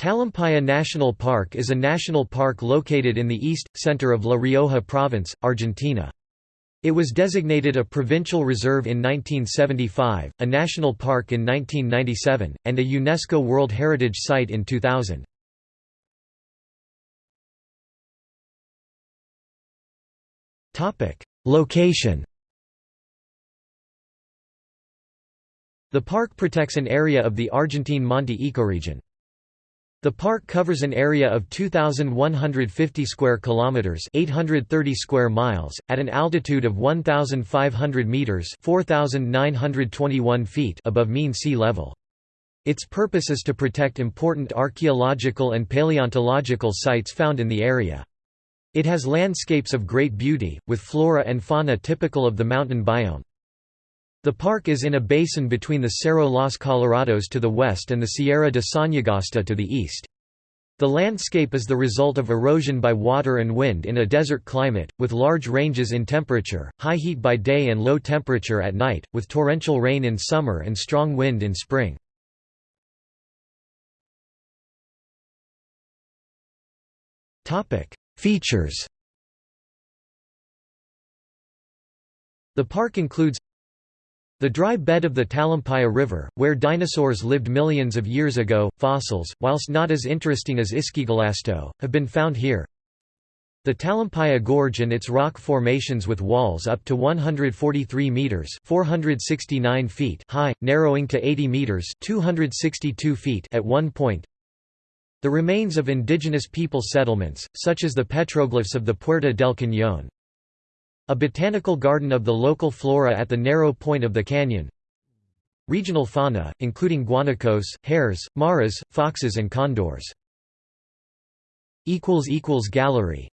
Talampaya National Park is a national park located in the east, center of La Rioja Province, Argentina. It was designated a provincial reserve in 1975, a national park in 1997, and a UNESCO World Heritage Site in 2000. Location The park protects an area of the Argentine Monte ecoregion. The park covers an area of 2150 square kilometers, 830 square miles, at an altitude of 1500 meters, 4921 feet above mean sea level. Its purpose is to protect important archaeological and paleontological sites found in the area. It has landscapes of great beauty, with flora and fauna typical of the mountain biome. The park is in a basin between the Cerro Los Colorados to the west and the Sierra de Sañogasta to the east. The landscape is the result of erosion by water and wind in a desert climate, with large ranges in temperature, high heat by day and low temperature at night, with torrential rain in summer and strong wind in spring. Features The park includes the dry bed of the Talampaya River, where dinosaurs lived millions of years ago, fossils, whilst not as interesting as Ischigualasto, have been found here. The Talampaya Gorge and its rock formations with walls up to 143 meters (469 feet) high, narrowing to 80 meters (262 feet) at one point. The remains of indigenous people settlements, such as the petroglyphs of the Puerta del Cañón, a botanical garden of the local flora at the narrow point of the canyon. Regional fauna, including guanacos, hares, maras, foxes and condors. Gallery